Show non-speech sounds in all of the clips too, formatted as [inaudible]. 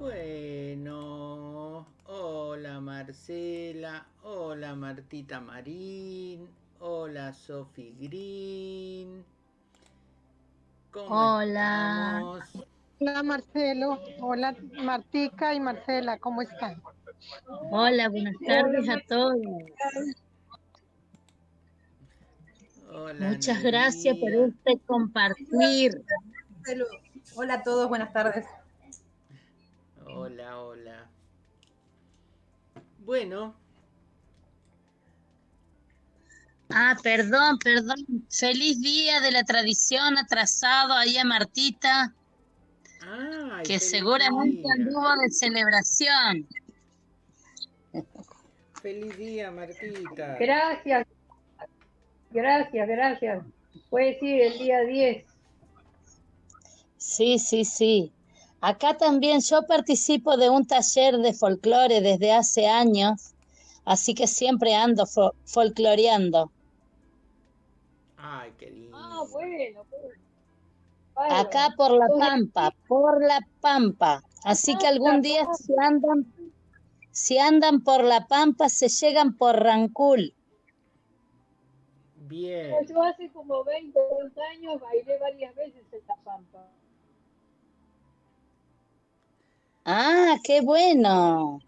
Bueno, hola Marcela, hola Martita Marín, hola Sophie Green. ¿Cómo hola. Estamos? Hola Marcelo, hola Martica y Marcela, ¿cómo están? Hola, buenas tardes a todos. Muchas gracias por este compartir. Hola a todos, buenas tardes. Hola, hola. Bueno. Ah, perdón, perdón. Feliz día de la tradición atrasado ahí a Martita. que seguramente anduvo de celebración. Feliz día, Martita. Gracias. Gracias, gracias. Puede decir el día 10. Sí, sí, sí. Acá también yo participo de un taller de folclore desde hace años, así que siempre ando folcloreando. Ay, qué lindo. Ah, bueno, Acá por la Pampa, por la Pampa. Así que algún día si andan, si andan por la Pampa, se llegan por Rancul. Bien. Yo hace como 20, 20 años bailé varias veces en la Pampa. Ah, qué bueno.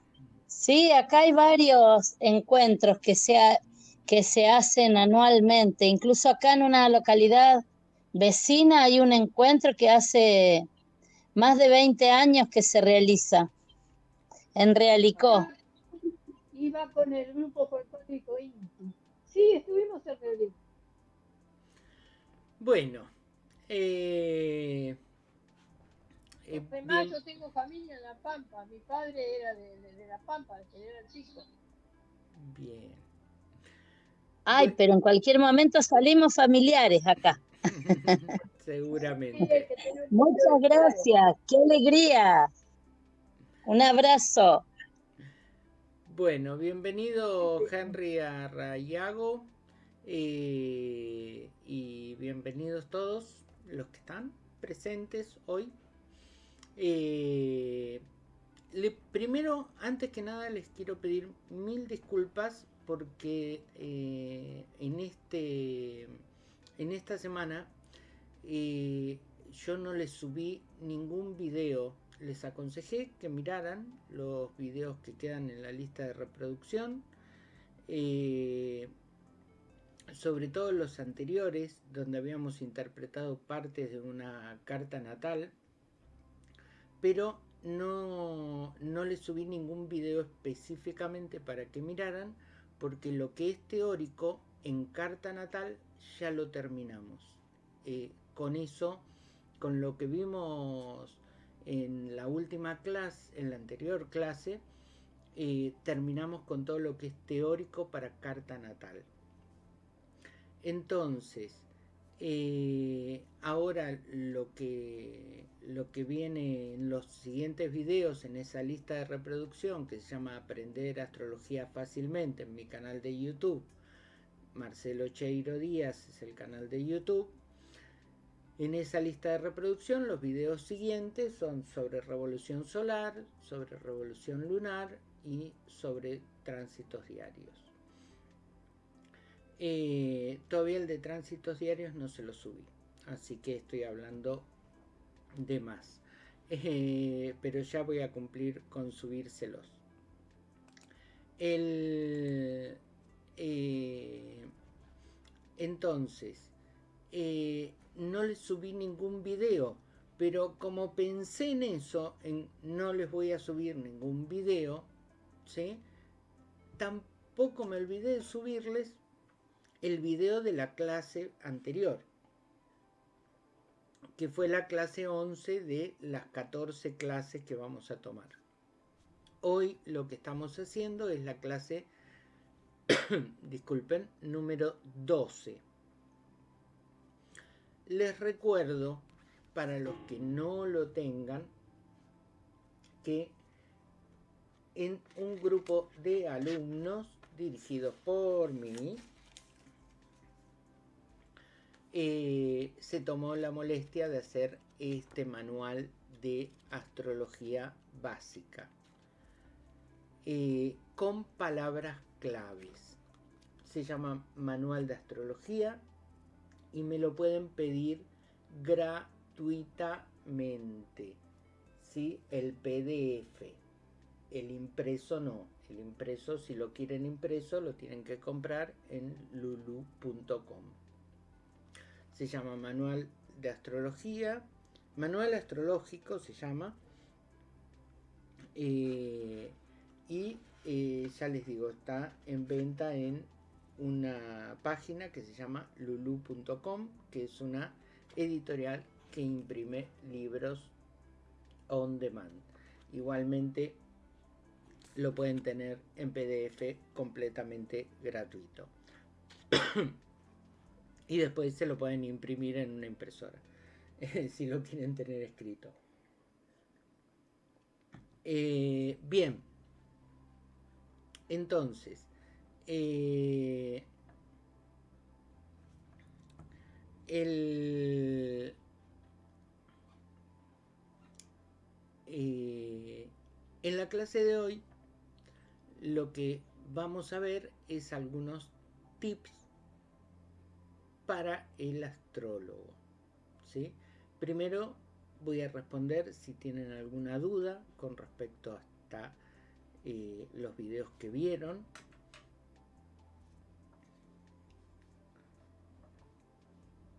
Sí, acá hay varios encuentros que se, que se hacen anualmente. Incluso acá en una localidad vecina hay un encuentro que hace más de 20 años que se realiza en Realicó. Iba con el grupo folclórico Inti. Sí, estuvimos en Realicó. Bueno, eh, eh, Además, yo tengo familia en La Pampa. Mi padre era de, La Pampa, de era chico. Bien. Ay, pero en cualquier momento salimos familiares acá. [laughs] Seguramente. Muchas gracias, qué alegría. Un abrazo. Bueno, bienvenido Henry Arrayago eh, y bienvenidos todos los que están presentes hoy eh, primero, antes que nada, les quiero pedir mil disculpas porque eh, en, este, en esta semana eh, yo no les subí ningún video. Les aconsejé que miraran los videos que quedan en la lista de reproducción. sobre todo los anteriores, donde habíamos interpretado partes de una carta natal pero no, no les subí ningún video específicamente para que miraran, porque lo que es teórico en carta natal ya lo terminamos. Eh, con eso, con lo que vimos en la última clase, en la anterior clase, eh, terminamos con todo lo que es teórico para carta natal. Entonces, eh, ahora lo que, lo que viene en los siguientes videos en esa lista de reproducción que se llama Aprender Astrología Fácilmente en mi canal de YouTube, Marcelo Cheiro Díaz es el canal de YouTube. En esa lista de reproducción los videos siguientes son sobre revolución solar, sobre revolución lunar y sobre tránsitos diarios. Eh, todavía el de tránsitos diarios no se lo subí, así que estoy hablando de más. Eh, pero ya voy a cumplir con subírselos. El, eh, entonces, no les subí ningún video, pero como pensé en eso, en no les voy a subir ningún video, ¿sí? tampoco me olvidé de subirles el video de la clase anterior, que fue la clase 11 de las 14 clases que vamos a tomar. Hoy lo que estamos haciendo es la clase, [coughs] disculpen, número 12. Les recuerdo, para los que no lo tengan, que en un grupo de alumnos dirigidos por mí, eh, se tomó la molestia de hacer este manual de astrología básica eh, con palabras claves. Se llama Manual de Astrología y me lo pueden pedir gratuitamente. ¿sí? El PDF. El impreso no. El impreso, si lo quieren impreso, lo tienen que comprar en lulu.com. Se llama Manual de Astrología. Manual Astrológico se llama. Eh, y eh, ya les digo, está en venta en una página que se llama lulu.com, que es una editorial que imprime libros on demand. Igualmente lo pueden tener en PDF completamente gratuito. [coughs] y después se lo pueden imprimir en una impresora, [laughs] si lo quieren tener escrito. Eh, bien, entonces, eh, el, eh, en la clase de hoy lo que vamos a ver es algunos tips para el astrólogo. ¿sí? Primero voy a responder si tienen alguna duda con respecto hasta eh, los videos que vieron.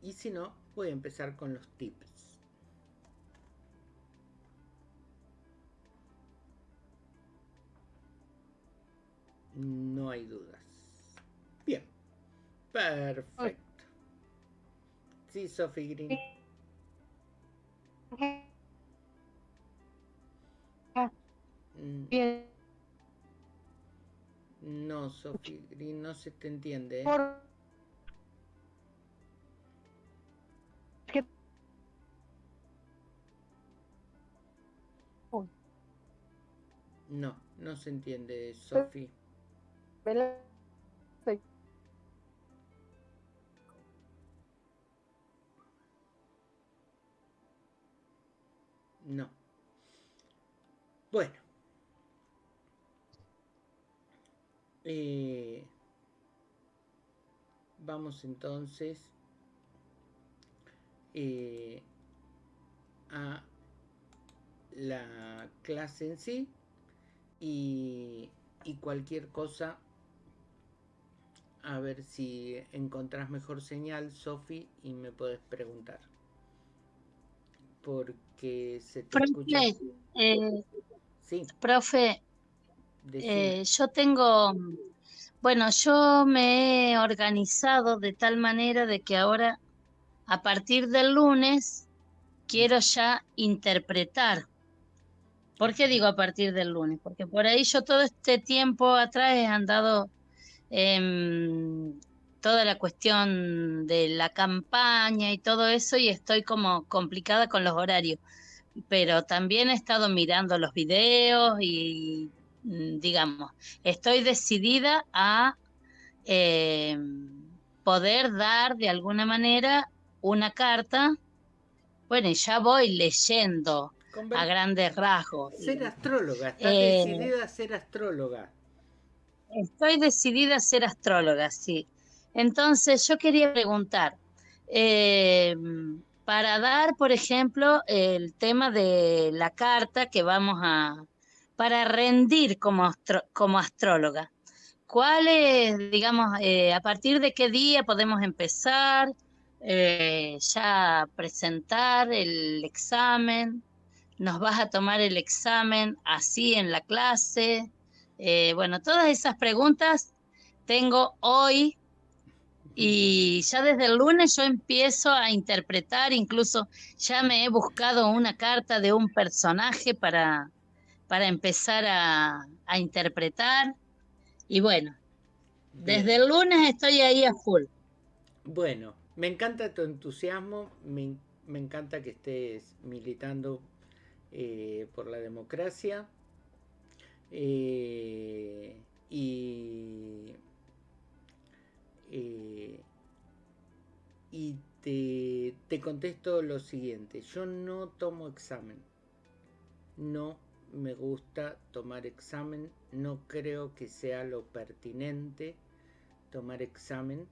Y si no, voy a empezar con los tips. No hay dudas. Bien. Perfecto. Sí, Sophie Green. Mm. Bien. No, Sophie Green, no se te entiende. ¿eh? No, no se entiende, Sophie. No. Bueno. Eh, vamos entonces eh, a la clase en sí y, y, cualquier cosa a ver si encontrás mejor señal Sofi y me puedes preguntar se te profe, escucha eh, sí. profe eh, yo tengo, bueno, yo me he organizado de tal manera de que ahora, a partir del lunes, quiero ya interpretar. ¿Por qué digo a partir del lunes? Porque por ahí yo todo este tiempo atrás he andado en toda la cuestión de la campaña y todo eso y estoy como complicada con los horarios. Pero también he estado mirando los videos y Mm, digamos, estoy decidida a eh, poder dar de alguna manera una carta. Bueno, ya voy leyendo a grandes rasgos. Ser astróloga, estás eh, decidida a ser astróloga. Estoy decidida a ser astróloga, sí. Entonces, yo quería preguntar, eh, para dar, por ejemplo, el tema de la carta que vamos a, para rendir como, como astróloga? ¿Cuál es, digamos, eh, a partir de qué día podemos empezar eh, ya presentar el examen? ¿Nos vas a tomar el examen así en la clase? Eh, bueno, todas esas preguntas tengo hoy y ya desde el lunes yo empiezo a interpretar, incluso ya me he buscado una carta de un personaje para, para empezar a, interpretar. Y bueno, desde el lunes estoy ahí a full. Bueno, me encanta tu entusiasmo, me, encanta que estés militando eh, por la democracia. Eh, y eh, y te, te, contesto lo siguiente, yo no tomo examen no me gusta tomar examen, no creo que sea lo pertinente tomar examen.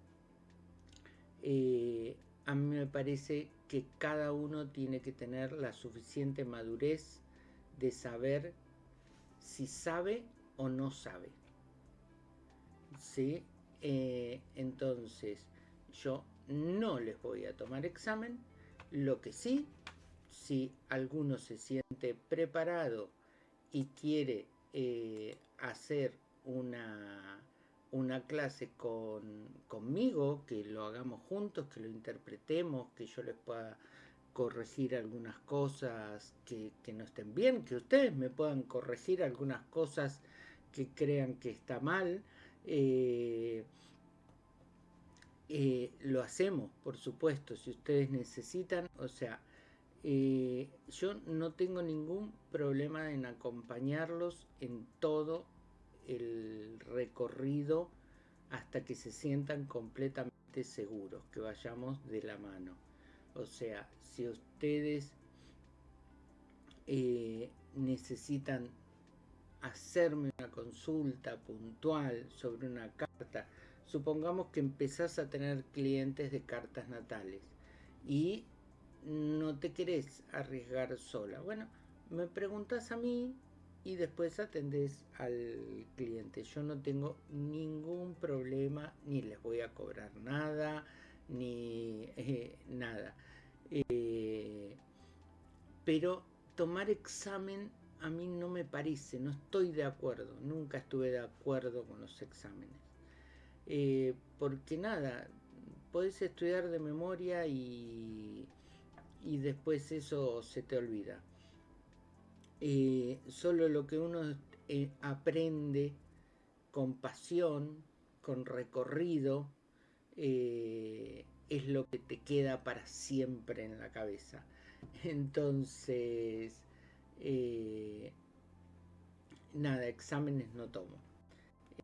Eh, a mí me parece que cada uno tiene que tener la suficiente madurez de saber si sabe o no sabe. ¿Sí? Eh, entonces, yo no les voy a tomar examen. Lo que sí, si alguno se siente preparado y quiere eh, hacer una, una clase con, conmigo, que lo hagamos juntos, que lo interpretemos, que yo les pueda corregir algunas cosas que, no estén bien, que ustedes me puedan corregir algunas cosas que crean que está mal. Eh, eh, lo hacemos, por supuesto, si ustedes necesitan, o sea, eh, yo no tengo ningún problema en acompañarlos en todo el recorrido hasta que se sientan completamente seguros, que vayamos de la mano. O sea, si ustedes necesitan hacerme una consulta puntual sobre una carta, supongamos que empezás a tener clientes de cartas natales y no te querés arriesgar sola. Bueno, me preguntas a mí y después atendés al cliente. Yo no tengo ningún problema, ni les voy a cobrar nada, ni eh, nada. Eh, pero tomar examen a mí no me parece, no estoy de acuerdo, nunca estuve de acuerdo con los exámenes. Eh, porque nada, podés estudiar de memoria y, y después eso se te olvida. Eh, solo lo que uno aprende con pasión, con recorrido, es lo que te queda para siempre en la cabeza. [laughs] Entonces, eh, nada, exámenes no tomo.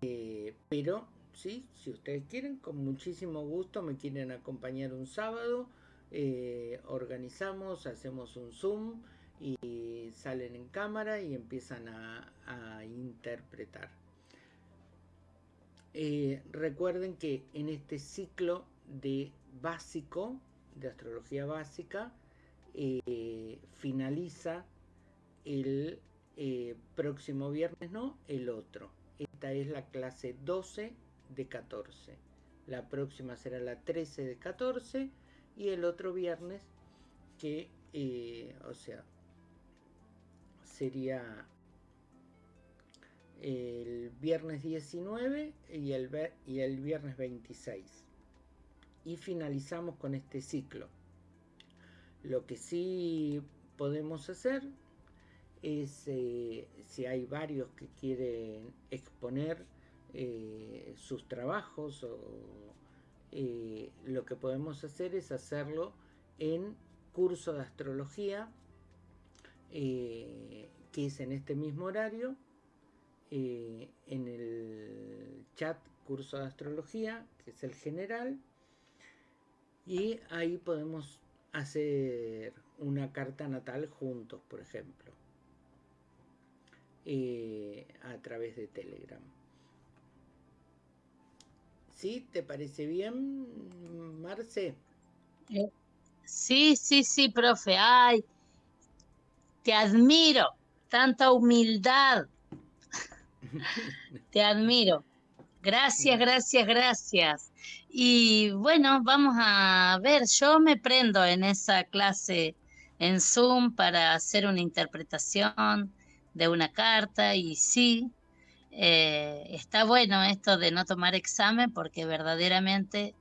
Eh, pero, sí, si ustedes quieren, con muchísimo gusto me quieren acompañar un sábado, eh, organizamos, hacemos un Zoom y salen en cámara y empiezan a interpretar. recuerden que en este ciclo de básico, de astrología básica, finaliza el eh, próximo viernes, no, el otro. Esta es la clase 12 de 14. La próxima será la 13 de 14 y el otro viernes que, eh, o sea, sería el viernes 19 y el, y el viernes 26 y finalizamos con este ciclo. Lo que sí podemos hacer es, eh, si hay varios que quieren exponer eh, sus trabajos, o, eh, lo que podemos hacer es hacerlo en curso de astrología, que es en este mismo horario, en el chat curso de astrología, que es el general, y ahí podemos hacer una carta natal juntos, por ejemplo, eh, a través de Telegram. ¿Sí? ¿Te parece bien, Marce? Eh, sí, sí, sí, profe. Ay, te admiro. Tanta humildad. [laughs] te admiro. Gracias, gracias, gracias. Y bueno, vamos a ver, yo me prendo en esa clase en Zoom para hacer una interpretación de una carta y sí, eh, está bueno esto de no tomar examen porque verdaderamente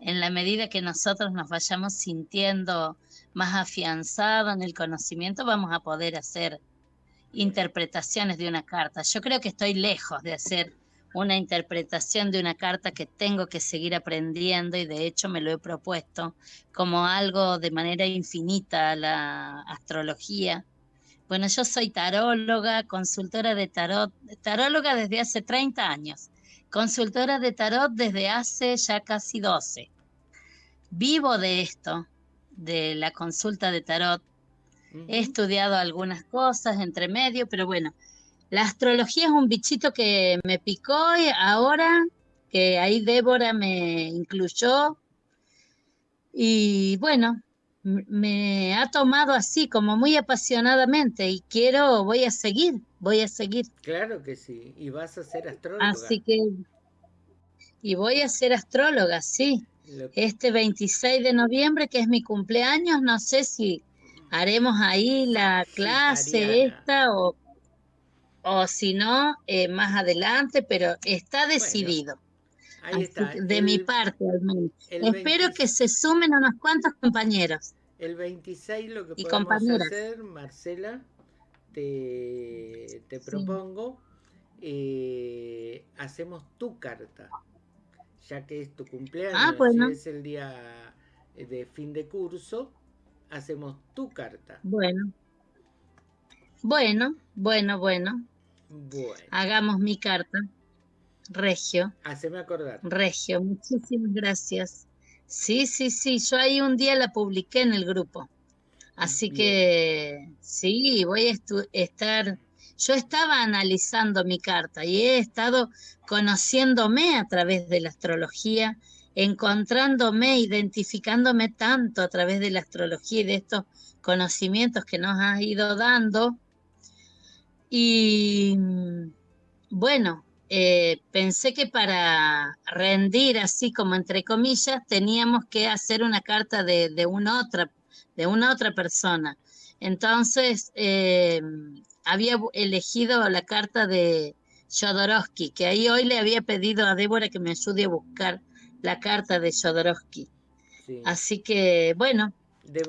en la medida que nosotros nos vayamos sintiendo más afianzados en el conocimiento, vamos a poder hacer interpretaciones de una carta. Yo creo que estoy lejos de hacer una interpretación de una carta que tengo que seguir aprendiendo y de hecho me lo he propuesto como algo de manera infinita la astrología. Bueno, yo soy taróloga, consultora de tarot, taróloga desde hace 30 años, consultora de tarot desde hace ya casi 12. Vivo de esto, de la consulta de tarot, He estudiado algunas cosas entre medio, pero bueno, la astrología es un bichito que me picó y ahora que ahí Débora me incluyó. Y bueno, me ha tomado así, como muy apasionadamente, y quiero, voy a seguir, voy a seguir. Claro que sí, y vas a ser astróloga. Así que, y voy a ser astróloga, sí. Este 26 de noviembre, que es mi cumpleaños, no sé si haremos ahí la clase esta o, o si no, eh, más adelante, pero está decidido. Ahí está. De mi parte, al menos. Espero que se sumen unos cuantos compañeros. El 26 lo que podemos hacer, Marcela, te, te propongo, eh, hacemos tu carta, ya que es tu cumpleaños, ah, es el día de fin de curso, hacemos tu carta. Bueno. Bueno, bueno, bueno. Bueno. Hagamos mi carta. Regio. Haceme acordar. Regio, muchísimas gracias. Sí, sí, sí, yo ahí un día la publiqué en el grupo. Así que sí, voy a estar, yo estaba analizando mi carta y he estado conociéndome a través de la astrología encontrándome, identificándome tanto a través de la astrología y de estos conocimientos que nos ha ido dando. Y bueno, eh, pensé que para rendir así como entre comillas teníamos que hacer una carta de, una, otra, de una otra persona. Entonces eh, había elegido la carta de Jodorowsky, que ahí hoy le había pedido a Débora que me ayude a buscar la carta de Jodorowsky. Así que, bueno,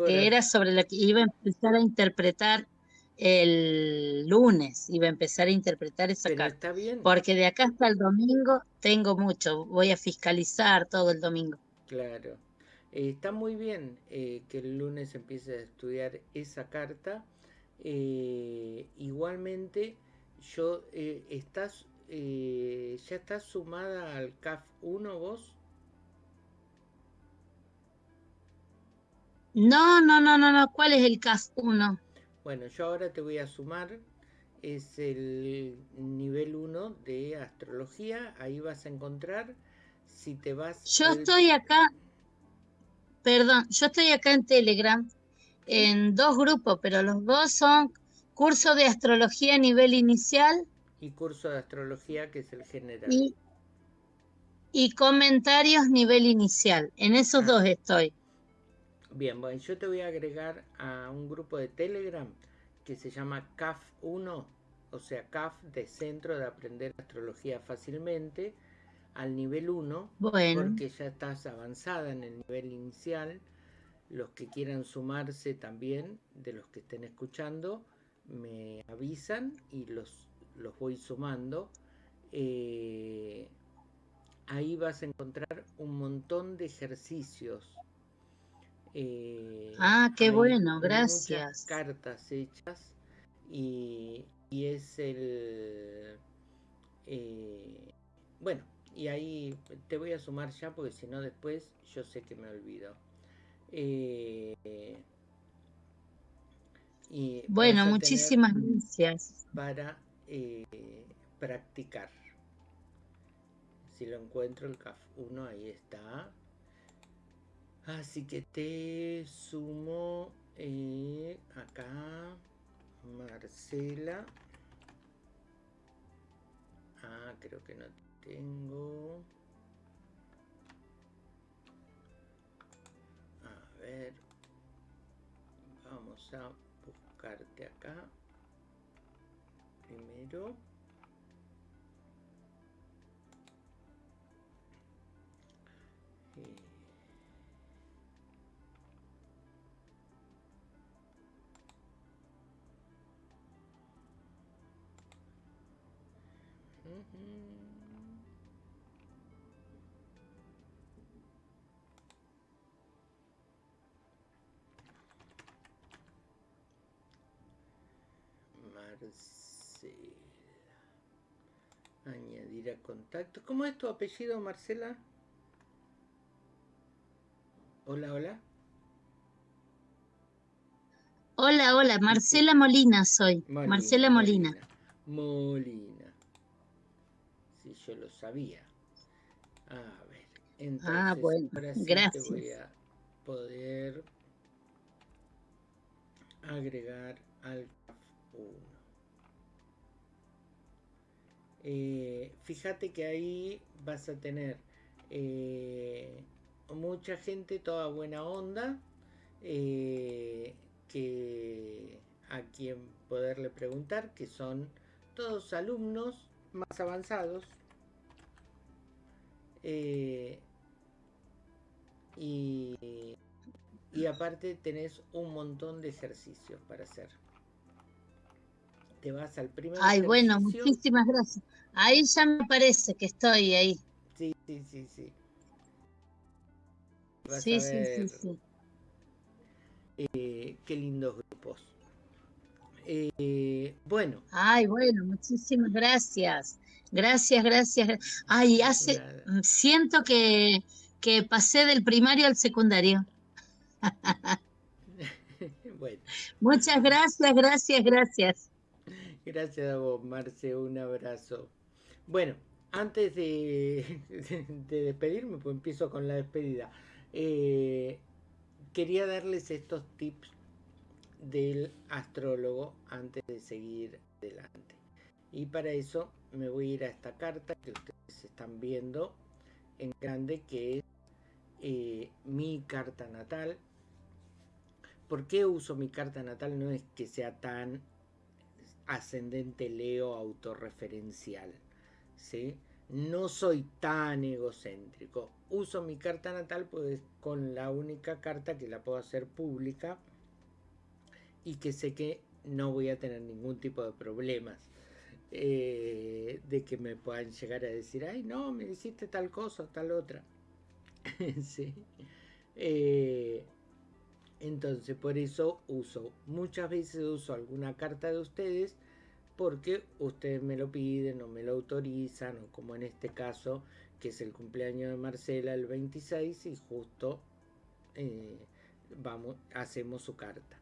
era sobre lo que iba a empezar a interpretar el lunes, iba a empezar a interpretar esa carta. Porque de acá hasta el domingo tengo mucho, voy a fiscalizar todo el domingo. Claro. Eh, está muy bien eh, que el lunes empiece a estudiar esa carta. Eh, igualmente, yo estás, ya estás sumada al CAF 1 vos. No, no, no, no, no. ¿Cuál es el CAS 1? Bueno, yo ahora te voy a sumar. Es el nivel 1 de astrología. Ahí vas a encontrar. Si te vas. Yo estoy acá. Perdón, yo estoy acá en Telegram. En dos grupos, pero los dos son curso de astrología a nivel inicial. Y curso de astrología, que es el general. Y, comentarios nivel inicial. En esos ah. dos estoy. Bien, bueno, yo te voy a agregar a un grupo de Telegram que se llama CAF1, o sea, CAF de Centro de Aprender Astrología Fácilmente, al nivel 1, porque ya estás avanzada en el nivel inicial. Los que quieran sumarse también, de los que estén escuchando, me avisan y los, los voy sumando. Eh, ahí vas a encontrar un montón de ejercicios eh, ah, qué bueno, gracias. cartas hechas y, es el... Eh, bueno, y ahí te voy a sumar ya porque si no después yo sé que me olvido. Eh, y bueno, muchísimas gracias. Para practicar. Si lo encuentro, el CAF 1 ahí está. Así que te sumo eh, acá Marcela. Ah, creo que no tengo. A ver. Vamos a buscarte acá. Primero. Marcela. Añadir a contacto. ¿Cómo es tu apellido, Marcela? Hola, hola. Hola, hola, Marcela Molina soy. Marcela Molina. Molina. Sí, yo lo sabía. A ver, entonces, ah, bueno, gracias. Te voy a poder agregar al 1. Eh, fíjate que ahí vas a tener eh, mucha gente, toda buena onda, eh, que a quien poderle preguntar, que son todos alumnos más avanzados. y, y aparte tenés un montón de ejercicios para hacer. Te vas al primer Ay, bueno, muchísimas gracias. Ahí ya me parece que estoy ahí. Sí, sí, sí, sí. sí, sí, sí, sí, eh, qué lindos grupos. Eh, bueno. Ay, bueno, muchísimas gracias. Gracias, gracias. Ay, hace, siento que, que pasé del primario al secundario. [laughs] [laughs] bueno. Muchas gracias, gracias, gracias. Gracias a vos, Marce, un abrazo. Bueno, antes [laughs] de, despedirme, pues empiezo con la despedida. Eh, quería darles estos tips del astrólogo antes de seguir adelante. Y para eso me voy a ir a esta carta que ustedes están viendo en grande, que es eh, mi carta natal. ¿Por qué uso mi carta natal? No es que sea tan ascendente Leo autorreferencial. ¿sí? No soy tan egocéntrico. Uso mi carta natal pues con la única carta que la puedo hacer pública y que sé que no voy a tener ningún tipo de problemas. Eh, de que me puedan llegar a decir, ay no, me hiciste tal cosa, tal otra. [laughs] sí. Eh, entonces, por eso uso, muchas veces uso alguna carta de ustedes porque ustedes me lo piden o me lo autorizan, o como en este caso, que es el cumpleaños de Marcela el 26 y justo eh, vamos, hacemos su carta.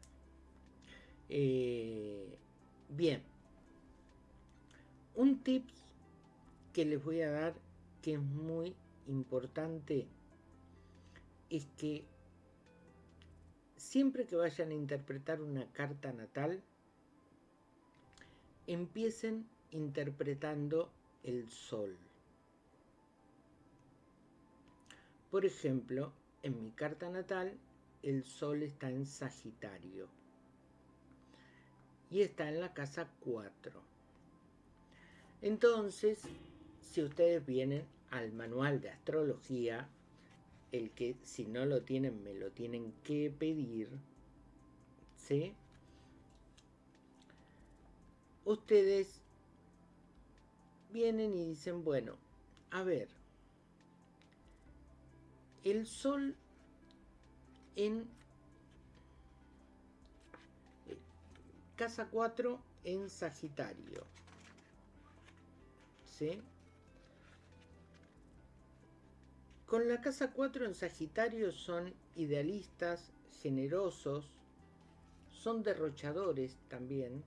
Eh, bien, un tip que les voy a dar que es muy importante es que siempre que vayan a interpretar una carta natal, empiecen interpretando el sol. Por ejemplo, en mi carta natal, el sol está en Sagitario y está en la casa 4. Entonces, si ustedes vienen al manual de astrología, el que si no lo tienen me lo tienen que pedir, ¿sí? Ustedes vienen y dicen, bueno, a ver, el sol en casa 4 en Sagitario, ¿sí? Con la casa 4 en Sagitario son idealistas, generosos, son derrochadores también.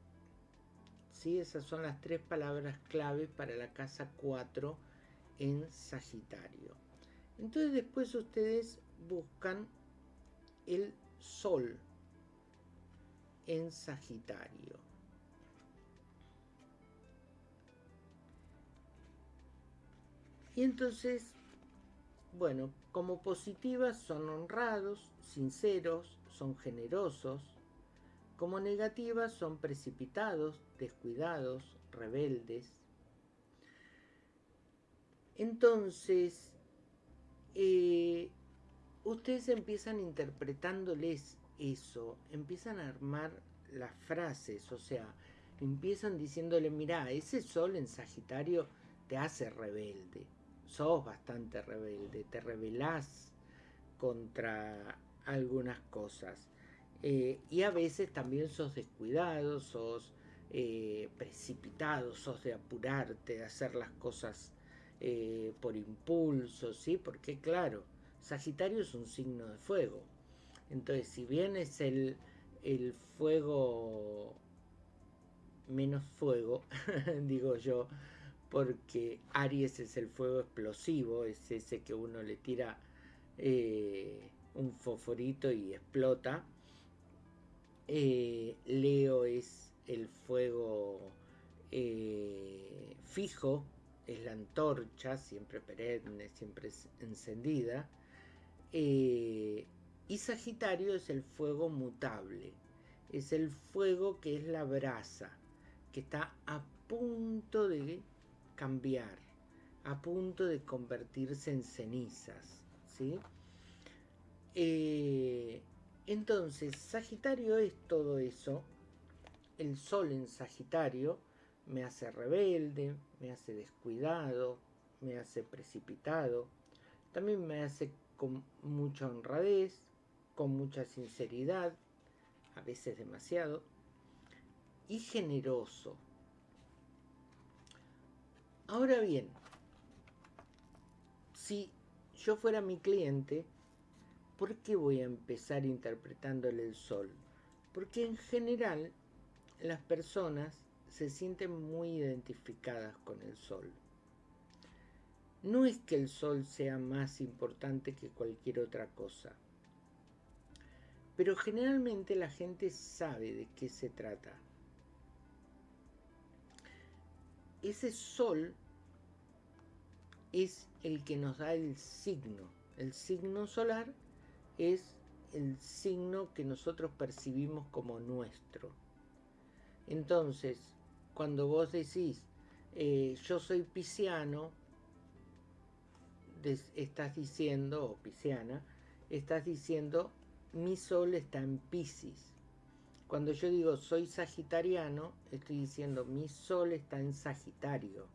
¿sí? Esas son las tres palabras clave para la casa 4 en Sagitario. Entonces después ustedes buscan el Sol en Sagitario. Y entonces bueno, como positivas son honrados, sinceros, son generosos. Como negativas son precipitados, descuidados, rebeldes. Entonces, eh, ustedes empiezan interpretándoles eso, empiezan a armar las frases, o sea, empiezan diciéndole, mira, ese sol en Sagitario te hace rebelde, sos bastante rebelde, te rebelás contra algunas cosas. Eh, y a veces también sos descuidado, sos eh, precipitado, sos de apurarte, de hacer las cosas eh, por impulso, ¿sí? Porque claro, Sagitario es un signo de fuego. Entonces, si bien es el, el fuego menos fuego, [laughs] digo yo, porque Aries es el fuego explosivo, es ese que uno le tira eh, un fosforito y explota. Eh, Leo es el fuego eh, fijo, es la antorcha, siempre perenne, siempre encendida. y Sagitario es el fuego mutable, es el fuego que es la brasa, que está a punto de cambiar, a punto de convertirse en cenizas. ¿sí? Eh, entonces, Sagitario es todo eso. El Sol en Sagitario me hace rebelde, me hace descuidado, me hace precipitado, también me hace con mucha honradez, con mucha sinceridad, a veces demasiado, y generoso. Ahora bien, si yo fuera mi cliente, ¿por qué voy a empezar interpretándole el sol? Porque en general las personas se sienten muy identificadas con el sol. No es que el sol sea más importante que cualquier otra cosa, pero generalmente la gente sabe de qué se trata. Ese sol es el que nos da el signo. El signo solar es el signo que nosotros percibimos como nuestro. Entonces, cuando vos decís, eh, yo soy pisciano, estás diciendo, o pisciana, estás diciendo, mi sol está en Piscis. Cuando yo digo soy sagitariano, estoy diciendo mi sol está en Sagitario.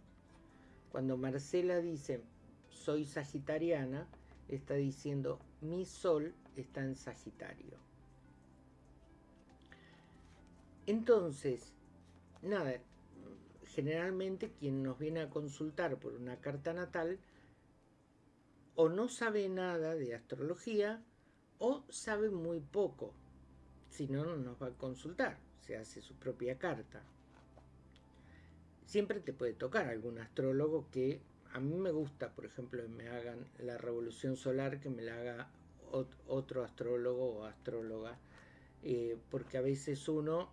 Cuando Marcela dice soy sagitariana, está diciendo mi sol está en Sagitario. Entonces, nada, generalmente quien nos viene a consultar por una carta natal o no sabe nada de astrología o sabe muy poco. Si no, no nos va a consultar, se hace su propia carta siempre te puede tocar algún astrólogo que a mí me gusta, por ejemplo, me hagan la revolución solar, que me la haga otro astrólogo o astróloga, eh, porque a veces uno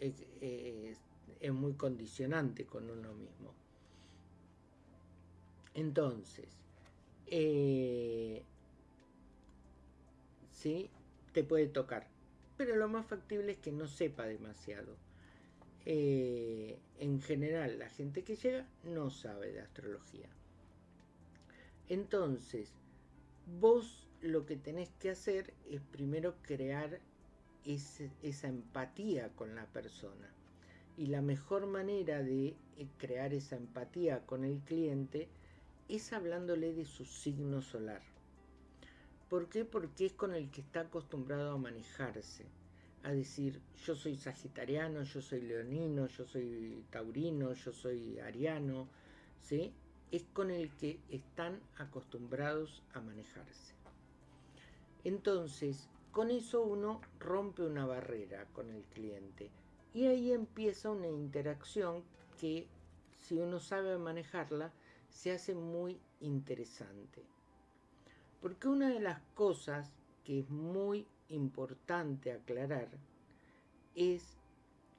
es, muy condicionante con uno mismo. Entonces, eh, sí, te puede tocar, pero lo más factible es que no sepa demasiado. Eh, en general la gente que llega no sabe de astrología. Entonces, vos lo que tenés que hacer es primero crear esa empatía con la persona. Y la mejor manera de eh, crear esa empatía con el cliente es hablándole de su signo solar. ¿Por qué? Porque es con el que está acostumbrado a manejarse a decir yo soy sagitariano, yo soy leonino, yo soy taurino, yo soy ariano, ¿sí? es con el que están acostumbrados a manejarse. Entonces, con eso uno rompe una barrera con el cliente y ahí empieza una interacción que si uno sabe manejarla se hace muy interesante. Porque una de las cosas que es muy importante aclarar es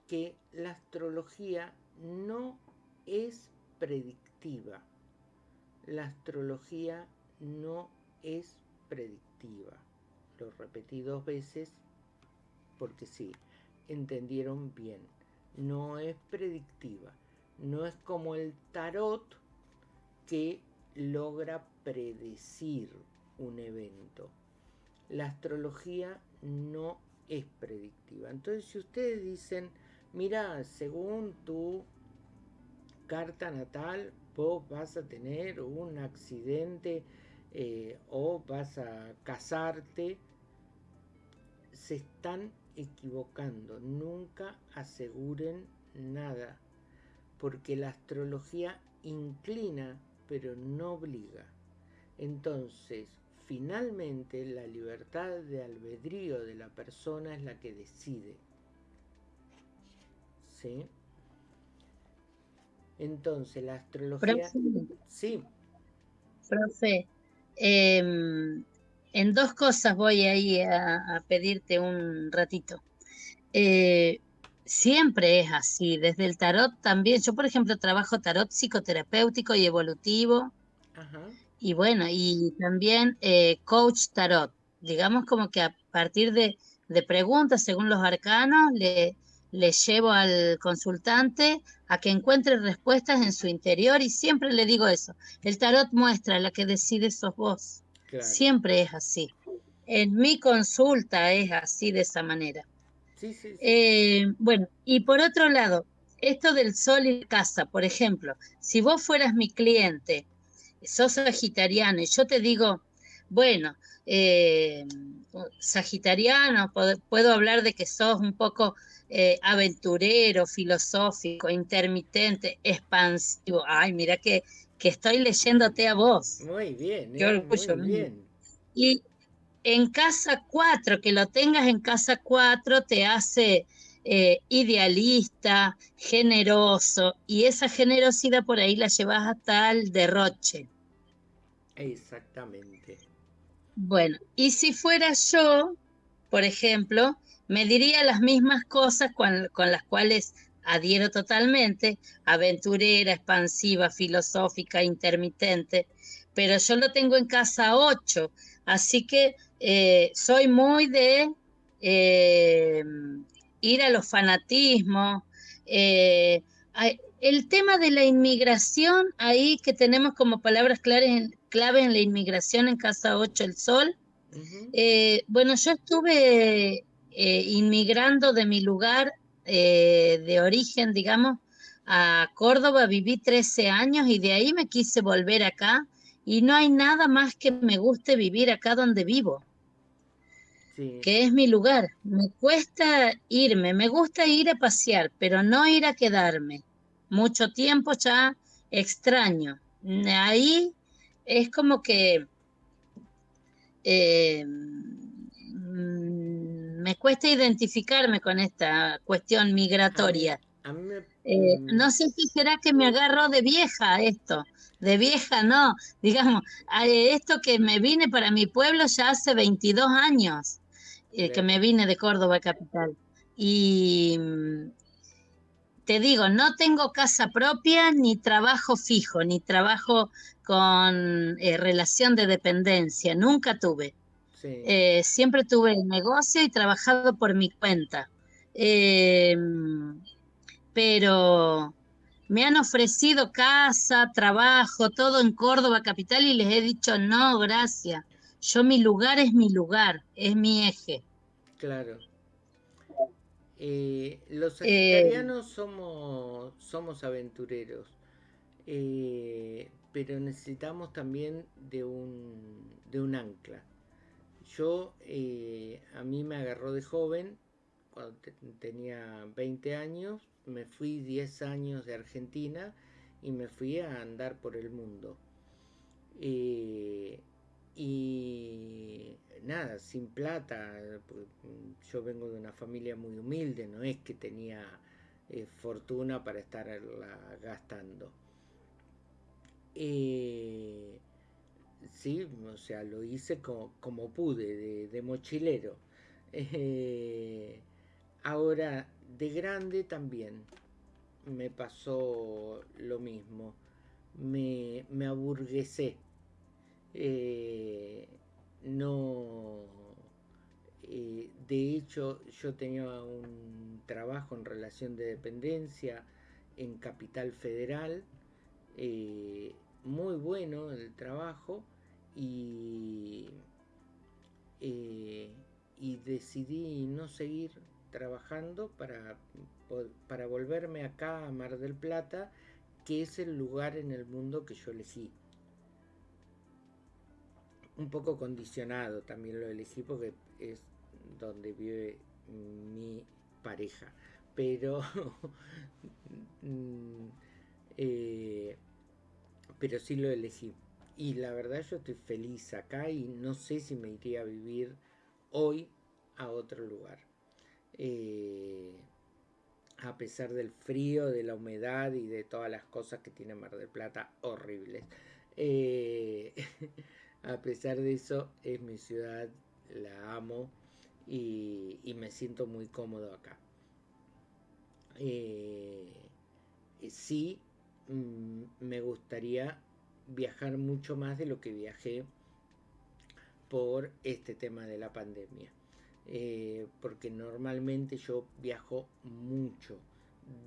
que la astrología no es predictiva. La astrología no es predictiva. Lo repetí dos veces porque sí, entendieron bien. No es predictiva. No es como el tarot que logra predecir un evento la astrología no es predictiva. Entonces, si ustedes dicen, mira, según tu carta natal, vos vas a tener un accidente eh, o vas a casarte, se están equivocando. Nunca aseguren nada, porque la astrología inclina, pero no obliga. Entonces, finalmente la libertad de albedrío de la persona es la que decide. ¿Sí? Entonces, la astrología... sí. Profe, em, en dos cosas voy ahí a, a pedirte un ratito. Eh, siempre es así, desde el tarot también. Yo, por ejemplo, trabajo tarot psicoterapéutico y evolutivo. Y bueno, y también eh, coach tarot. Digamos como que a partir de, preguntas según los arcanos, le, le llevo al consultante a que encuentre respuestas en su interior y siempre le digo eso. El tarot muestra, la que decide sos vos. Siempre es así. En mi consulta es así de esa manera. Eh, bueno, y por otro lado, esto del sol y casa, por ejemplo, si vos fueras mi cliente, sos sagitariano y yo te digo, bueno, eh, sagitariano, puedo, hablar de que sos un poco eh, aventurero, filosófico, intermitente, expansivo. Ay, mira que, que estoy leyéndote a vos. Muy bien, muy bien. Y, en casa 4, que lo tengas en casa 4 te hace eh, idealista, generoso, y esa generosidad por ahí la llevas hasta el derroche. Exactamente. Bueno, y si fuera yo, por ejemplo, me diría las mismas cosas con, con las cuales adhiero totalmente, aventurera, expansiva, filosófica, intermitente, pero yo lo tengo en casa 8, así que eh, soy muy de eh, ir a los fanatismos. Eh, el tema de la inmigración, ahí que tenemos como palabras claves, clave en la inmigración en Casa 8 el Sol. bueno, yo estuve inmigrando de mi lugar de origen, digamos, a Córdoba, viví 13 años y de ahí me quise volver acá y no hay nada más que me guste vivir acá donde vivo, que es mi lugar. Me cuesta irme, me gusta ir a pasear, pero no ir a quedarme. Mucho tiempo ya extraño. Ahí es como que eh, mm, me cuesta identificarme con esta cuestión migratoria. Eh, mm. no sé si será que me agarro de vieja esto, de vieja no, [laughs] digamos, esto que me vine para mi pueblo ya hace 22 años, eh, que me vine de Córdoba capital. Y mm, te digo, no tengo casa propia, ni trabajo fijo, ni trabajo con eh, relación de dependencia, nunca tuve. Eh, siempre tuve el negocio y trabajado por mi cuenta. pero me han ofrecido casa, trabajo, todo en Córdoba capital y les he dicho no, gracias. Yo mi lugar es mi lugar, es mi eje. Claro. Eh, los eh, sagitarianos somos, somos aventureros, eh, pero necesitamos también de un, de un ancla. Yo, a mí me agarró de joven, cuando tenía 20 años, me fui 10 años de Argentina y me fui a andar por el mundo. Eh, y nada, sin plata, yo vengo de una familia muy humilde, no es que tenía eh, fortuna para estarla gastando. Eh, sí, o sea, lo hice como, pude, de, mochilero. ahora, de grande también me pasó lo mismo. Me, me aburguesé. Eh, no. Eh, de hecho, yo tenía un trabajo en relación de dependencia en Capital Federal. Eh, muy bueno el trabajo y, y decidí no seguir trabajando para, para volverme acá a Mar del Plata, que es el lugar en el mundo que yo elegí. Un poco condicionado también lo elegí porque es donde vive mi pareja. Pero, [laughs] mm, eh, pero sí lo elegí. y la verdad yo estoy feliz acá y no sé si me iría a vivir hoy a otro lugar. Eh, a pesar del frío, de la humedad y de todas las cosas que tiene Mar del Plata horribles. Eh, [laughs] a pesar de eso, es mi ciudad, la amo y, me siento muy cómodo acá. Eh, sí, mm, me gustaría viajar mucho más de lo que viajé por este tema de la pandemia. Eh, porque normalmente yo viajo mucho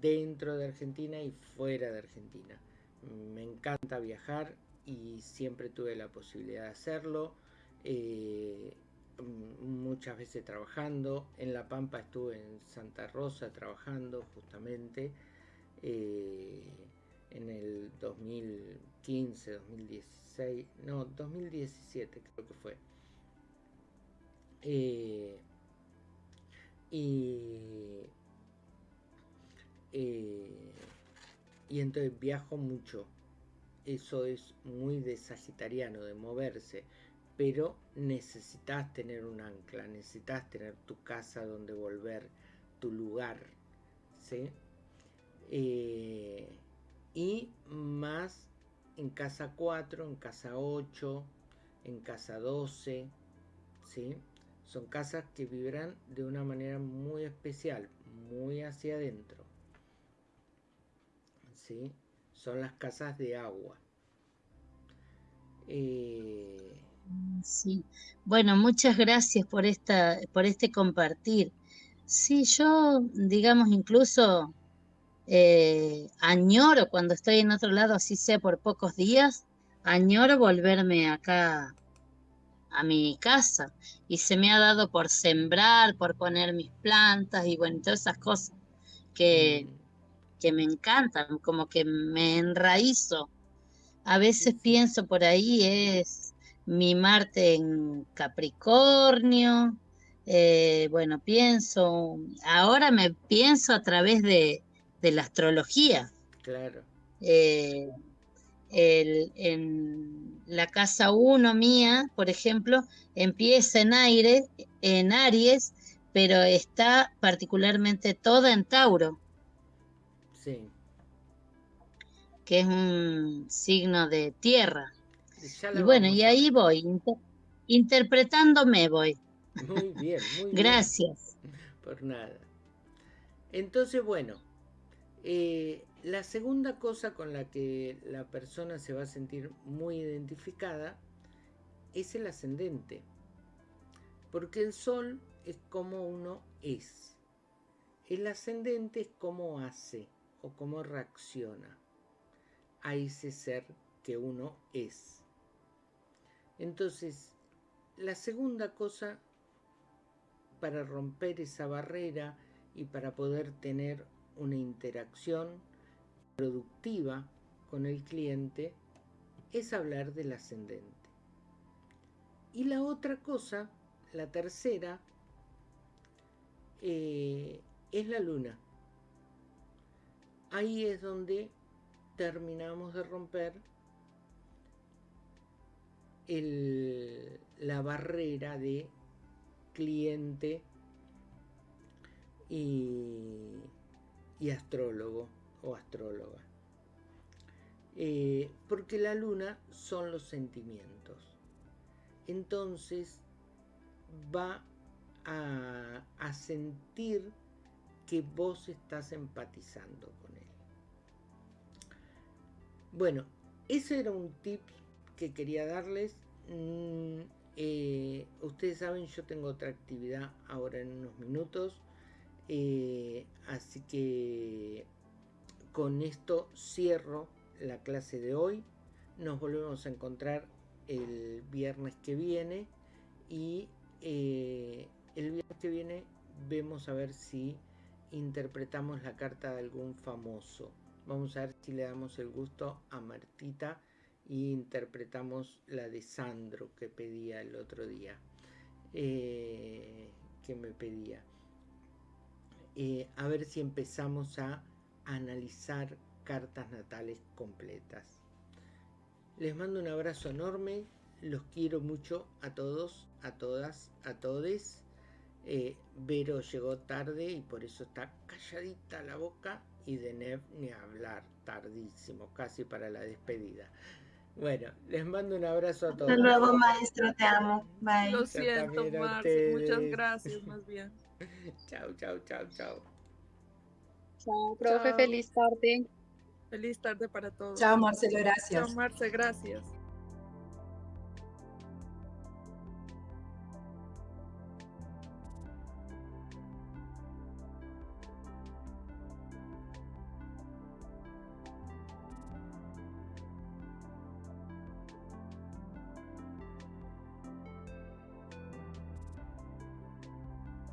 dentro de Argentina y fuera de Argentina. Me encanta viajar y siempre tuve la posibilidad de hacerlo. Eh, muchas veces trabajando. En La Pampa estuve en Santa Rosa trabajando justamente eh, en el 2015, 2016, no, 2017 creo que fue. Y, eh, y entonces viajo mucho. Eso es muy de sagitariano, de moverse. Pero necesitas tener un ancla, necesitas tener tu casa donde volver, tu lugar. ¿sí? Eh, y más en casa 4, en casa 8, en casa 12, ¿sí? Son casas que vibran de una manera muy especial, muy hacia adentro. ¿Sí? Son las casas de agua. Eh, sí. Bueno, muchas gracias por esta, por este compartir. Sí, yo, digamos, incluso eh, añoro cuando estoy en otro lado, así sea por pocos días, añoro volverme acá a mi casa y se me ha dado por sembrar, por poner mis plantas y bueno, todas esas cosas que, mm. Que me encantan, como que me enraizo. A veces pienso por ahí es mi Marte en Capricornio, eh, bueno, pienso, ahora me pienso a través de, de la astrología. Claro. Eh, el, en la casa 1 mía, por ejemplo, empieza en aire, en Aries, pero está particularmente toda en Tauro. Sí. Que es un signo de tierra. Y bueno, y ahí voy, interpretándome voy. Muy bien, muy Gracias. Por nada. Entonces, bueno, eh, la segunda cosa con la que la persona se va a sentir muy identificada es el ascendente. Porque el sol es como uno es. El ascendente es cómo hace o cómo reacciona a ese ser que uno es. Entonces, la segunda cosa para romper esa barrera y para poder tener una interacción productiva con el cliente es hablar del ascendente. Y la otra cosa, la tercera, eh, es la luna. Ahí es donde terminamos de romper la barrera de cliente y astrólogo o astróloga. Eh, porque la luna son los sentimientos. Entonces va a, a sentir que vos estás empatizando con. Bueno, ese era un tip que quería darles. Mm, eh, ustedes saben, yo tengo otra actividad ahora en unos minutos. Eh, así que con esto cierro la clase de hoy. Nos volvemos a encontrar el viernes que viene y eh, el viernes que viene vemos a ver si interpretamos la carta de algún famoso. Vamos a ver si le damos el gusto a Martita y interpretamos la de Sandro que pedía el otro día. Eh, que me pedía. Eh, a ver si empezamos a analizar cartas natales completas. Les mando un abrazo enorme. Los quiero mucho a todos, a todas, a todes. Eh, Vero llegó tarde y por eso está calladita la boca y de Nev ni hablar, tardísimo, casi para la despedida. Bueno, les mando un abrazo a todos. Hasta luego, maestro, te amo. Bye. Lo siento, Marce, muchas [laughs] gracias, más bien. chao, chao, chao, chao. Chao, profe, Chao. feliz tarde. Feliz tarde para todos. Chao, Marcelo, gracias. Chao, Marce, gracias.